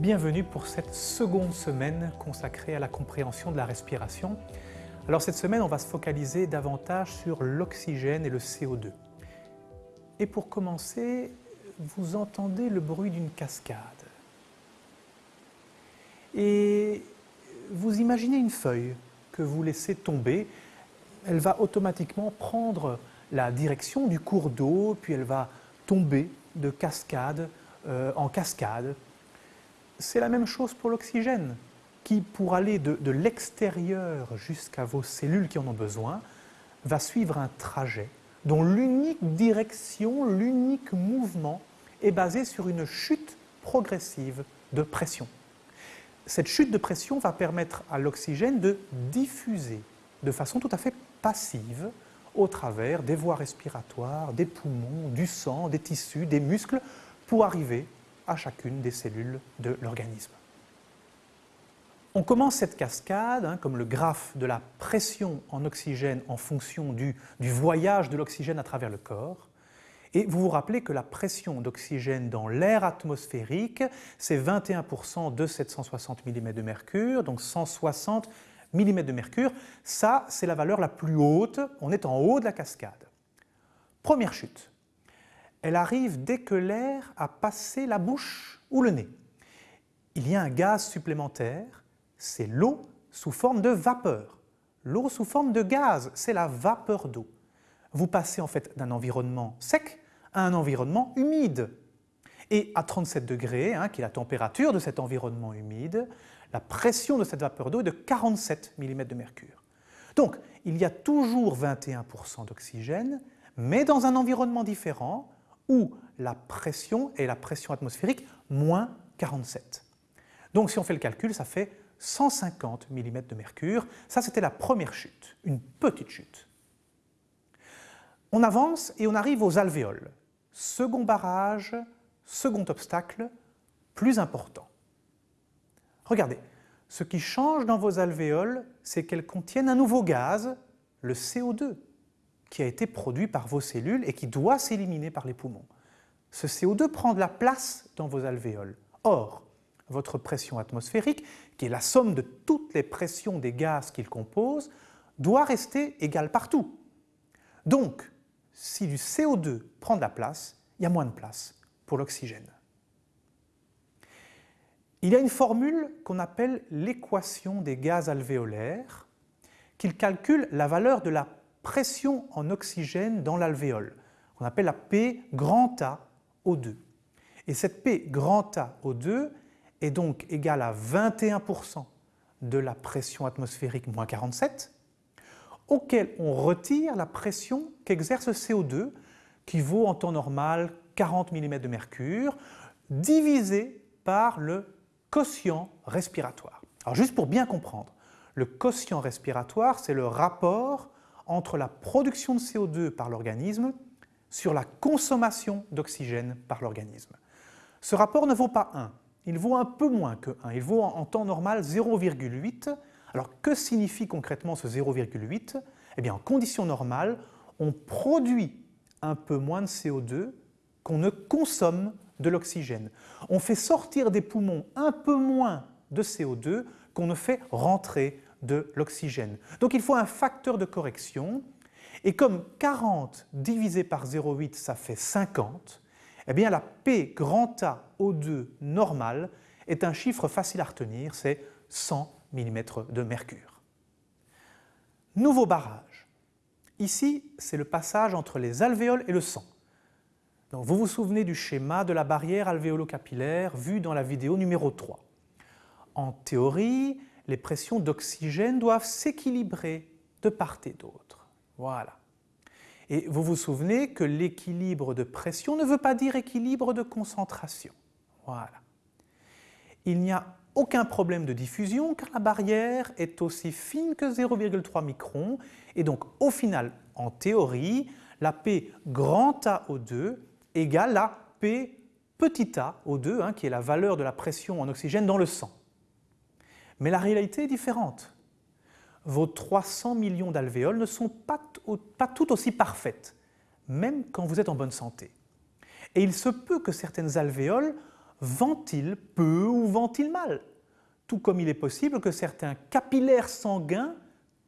Bienvenue pour cette seconde semaine consacrée à la compréhension de la respiration. Alors cette semaine, on va se focaliser davantage sur l'oxygène et le CO2. Et pour commencer, vous entendez le bruit d'une cascade. Et vous imaginez une feuille que vous laissez tomber. Elle va automatiquement prendre la direction du cours d'eau, puis elle va tomber de cascade euh, en cascade. C'est la même chose pour l'oxygène, qui pour aller de, l'extérieur jusqu'à vos cellules qui en ont besoin, va suivre un trajet dont l'unique direction, l'unique mouvement est basé sur une chute progressive de pression. Cette chute de pression va permettre à l'oxygène de diffuser de façon tout à fait passive au travers des voies respiratoires, des poumons, du sang, des tissus, des muscles, pour arriver à chacune des cellules de l'organisme. On commence cette cascade, hein, comme le graphe de la pression en oxygène en fonction du, du voyage de l'oxygène à travers le corps. Et vous vous rappelez que la pression d'oxygène dans l'air atmosphérique, c'est 21% de 760 mm de mercure, donc 160 mm de mercure. Ça, c'est la valeur la plus haute, on est en haut de la cascade. Première chute, elle arrive dès que l'air a passé la bouche ou le nez. Il y a un gaz supplémentaire, c'est l'eau sous forme de vapeur. L'eau sous forme de gaz, c'est la vapeur d'eau. Vous passez en fait d'un environnement sec à un environnement humide. Et à 37 degrés, hein, qui est la température de cet environnement humide, la pression de cette vapeur d'eau est de 47 mm de mercure. Donc, il y a toujours 21% d'oxygène, mais dans un environnement différent où la pression est la pression atmosphérique moins 47. Donc, si on fait le calcul, ça fait 150 mm de mercure. Ça, c'était la première chute, une petite chute. On avance et on arrive aux alvéoles. Second barrage, second obstacle, plus important. Regardez, ce qui change dans vos alvéoles, c'est qu'elles contiennent un nouveau gaz, le CO2, qui a été produit par vos cellules et qui doit s'éliminer par les poumons. Ce CO2 prend de la place dans vos alvéoles. Or, votre pression atmosphérique, qui est la somme de toutes les pressions des gaz qu'il compose, doit rester égale partout. Donc, si du CO2 prend de la place, il y a moins de place pour l'oxygène. Il y a une formule qu'on appelle l'équation des gaz alvéolaires qui calcule la valeur de la pression en oxygène dans l'alvéole, qu'on appelle la P A O2. Et cette P A O2 est donc égale à 21% de la pression atmosphérique moins 47, auquel on retire la pression qu'exerce CO2, qui vaut en temps normal 40 mm de mercure, divisé par le quotient respiratoire. Alors juste pour bien comprendre, le quotient respiratoire, c'est le rapport entre la production de CO2 par l'organisme sur la consommation d'oxygène par l'organisme. Ce rapport ne vaut pas 1, il vaut un peu moins que 1, il vaut en temps normal 0,8. Alors que signifie concrètement ce 0,8 Eh bien en conditions normales, on produit un peu moins de CO2 qu'on ne consomme de l'oxygène. On fait sortir des poumons un peu moins de CO2 qu'on ne fait rentrer de l'oxygène. Donc il faut un facteur de correction et comme 40 divisé par 0,8 ça fait 50, eh bien la P grand A O2 normale est un chiffre facile à retenir, c'est 100 mm de mercure. Nouveau barrage. Ici, c'est le passage entre les alvéoles et le sang. Donc, vous vous souvenez du schéma de la barrière alvéolo-capillaire vu dans la vidéo numéro 3. En théorie, les pressions d'oxygène doivent s'équilibrer de part et d'autre. Voilà. Et vous vous souvenez que l'équilibre de pression ne veut pas dire équilibre de concentration. Voilà. Il n'y a aucun problème de diffusion car la barrière est aussi fine que 0,3 microns et donc au final, en théorie, la P grand AO2 égale à P petit a O2, hein, qui est la valeur de la pression en oxygène dans le sang. Mais la réalité est différente. Vos 300 millions d'alvéoles ne sont pas, pas toutes aussi parfaites, même quand vous êtes en bonne santé. Et il se peut que certaines alvéoles ventilent peu ou ventilent mal, tout comme il est possible que certains capillaires sanguins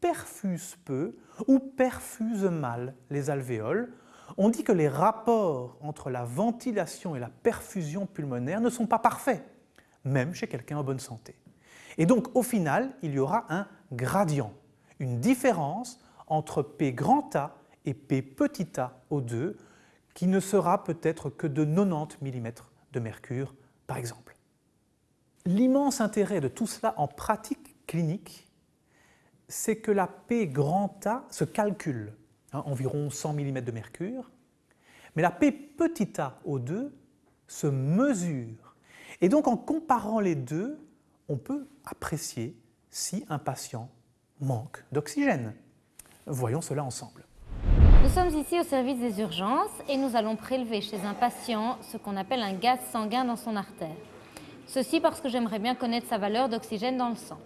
perfusent peu ou perfusent mal les alvéoles. On dit que les rapports entre la ventilation et la perfusion pulmonaire ne sont pas parfaits, même chez quelqu'un en bonne santé. Et donc au final, il y aura un gradient, une différence entre P grand A et P petit a O2 qui ne sera peut-être que de 90 mm de mercure par exemple. L'immense intérêt de tout cela en pratique clinique, c'est que la P grand A se calcule, hein, environ 100 mm de mercure, mais la P petit a O2 se mesure. Et donc en comparant les deux, on peut apprécier si un patient manque d'oxygène. Voyons cela ensemble. Nous sommes ici au service des urgences et nous allons prélever chez un patient ce qu'on appelle un gaz sanguin dans son artère. Ceci parce que j'aimerais bien connaître sa valeur d'oxygène dans le sang.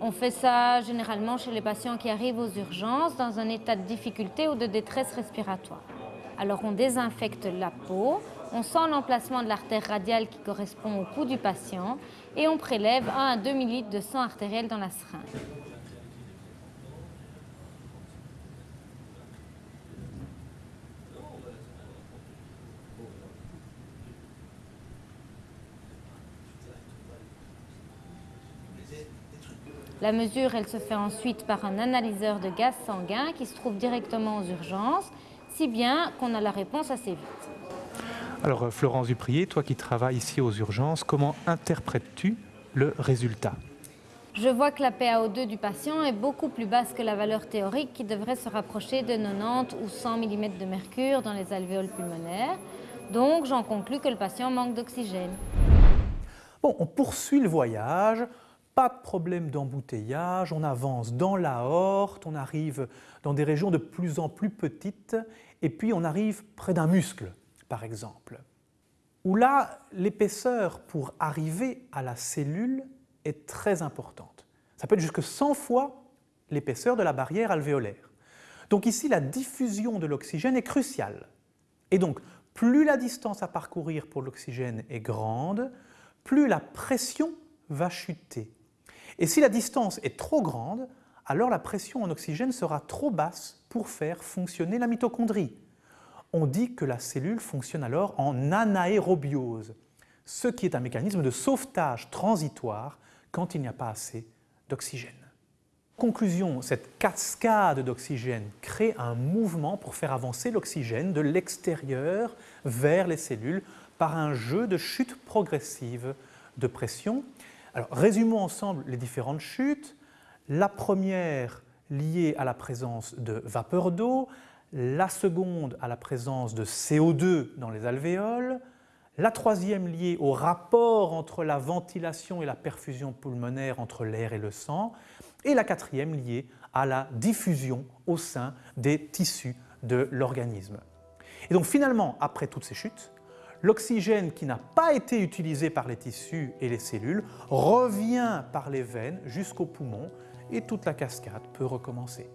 On fait ça généralement chez les patients qui arrivent aux urgences dans un état de difficulté ou de détresse respiratoire. Alors on désinfecte la peau, on sent l'emplacement de l'artère radiale qui correspond au pouls du patient et on prélève 1 à 2 ml de sang artériel dans la seringue. La mesure, elle se fait ensuite par un analyseur de gaz sanguin qui se trouve directement aux urgences, si bien qu'on a la réponse assez vite. Alors euh, Florence Duprier, toi qui travailles ici aux urgences, comment interprètes-tu le résultat? Je vois que la PaO2 du patient est beaucoup plus basse que la valeur théorique qui devrait se rapprocher de 90 ou 100 mm de mercure dans les alvéoles pulmonaires. Donc j'en conclus que le patient manque d'oxygène. Bon, on poursuit le voyage. Pas de problème d'embouteillage, on avance dans la horte, on arrive dans des régions de plus en plus petites, et puis on arrive près d'un muscle, par exemple, où là, l'épaisseur pour arriver à la cellule est très importante. Ça peut être jusque 100 fois l'épaisseur de la barrière alvéolaire. Donc ici, la diffusion de l'oxygène est cruciale. Et donc, plus la distance à parcourir pour l'oxygène est grande, plus la pression va chuter. Et si la distance est trop grande, alors la pression en oxygène sera trop basse pour faire fonctionner la mitochondrie. On dit que la cellule fonctionne alors en anaérobiose, ce qui est un mécanisme de sauvetage transitoire quand il n'y a pas assez d'oxygène. Conclusion, cette cascade d'oxygène crée un mouvement pour faire avancer l'oxygène de l'extérieur vers les cellules par un jeu de chute progressive de pression résumons ensemble les différentes chutes. La première liée à la présence de vapeur d'eau, la seconde à la présence de CO2 dans les alvéoles, la troisième liée au rapport entre la ventilation et la perfusion pulmonaire entre l'air et le sang, et la quatrième liée à la diffusion au sein des tissus de l'organisme. Et donc finalement, après toutes ces chutes, l'oxygène qui n'a pas été utilisé par les tissus et les cellules revient par les veines jusqu'au poumon et toute la cascade peut recommencer.